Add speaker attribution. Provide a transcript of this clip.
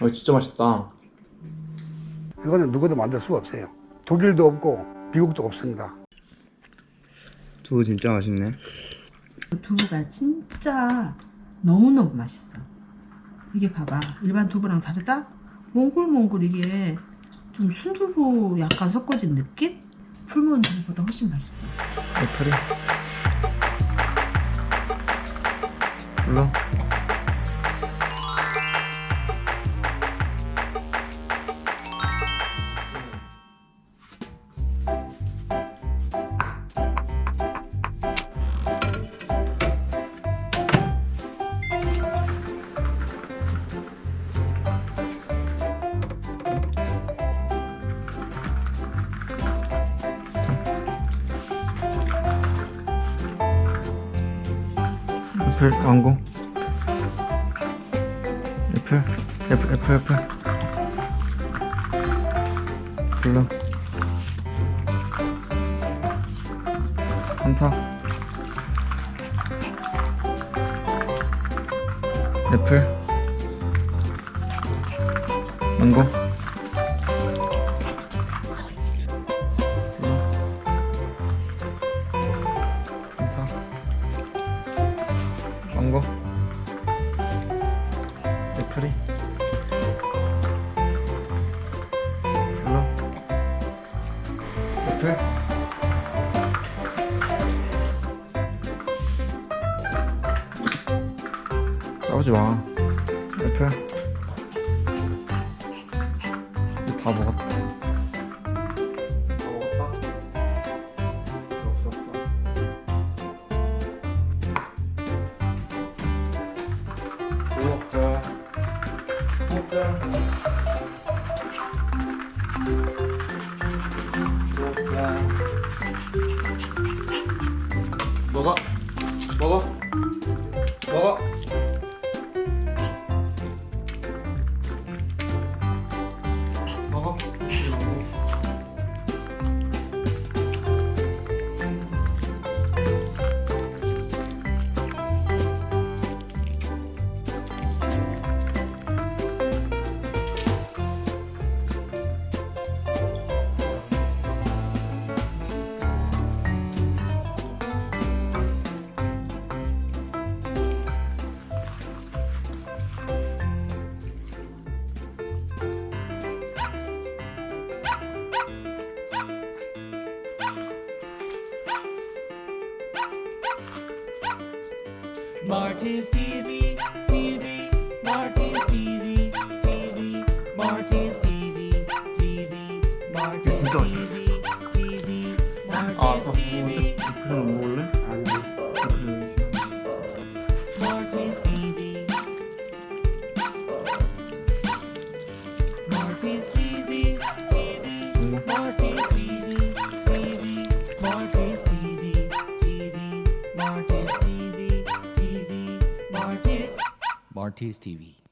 Speaker 1: 어 진짜 맛있다.
Speaker 2: 이거는 누구도 만들 수가 없어요. 독일도 없고 미국도 없습니다.
Speaker 1: 두부 진짜 맛있네.
Speaker 3: 두부가 진짜 너무너무 맛있어. 이게 봐봐. 일반 두부랑 다르다? 몽골몽골 이게 좀 순두부 약간 섞어진 느낌? 풀무원 두부보다 훨씬 맛있어.
Speaker 1: 애플이. 불러. 애플 왕고. 애플 애플 애플 애플. 불러. 한타. 애플. 망고. 망고 애플이? 불러 애플? 싸우지 마. 애플? 다 먹었다 다 먹어. 먹어. 먹어.
Speaker 4: Marty's TV, TV, Marty's TV, TV, Marty's TV, TV, Marty's TV, TV, Marty's TV. Marty's TV. RTS TV.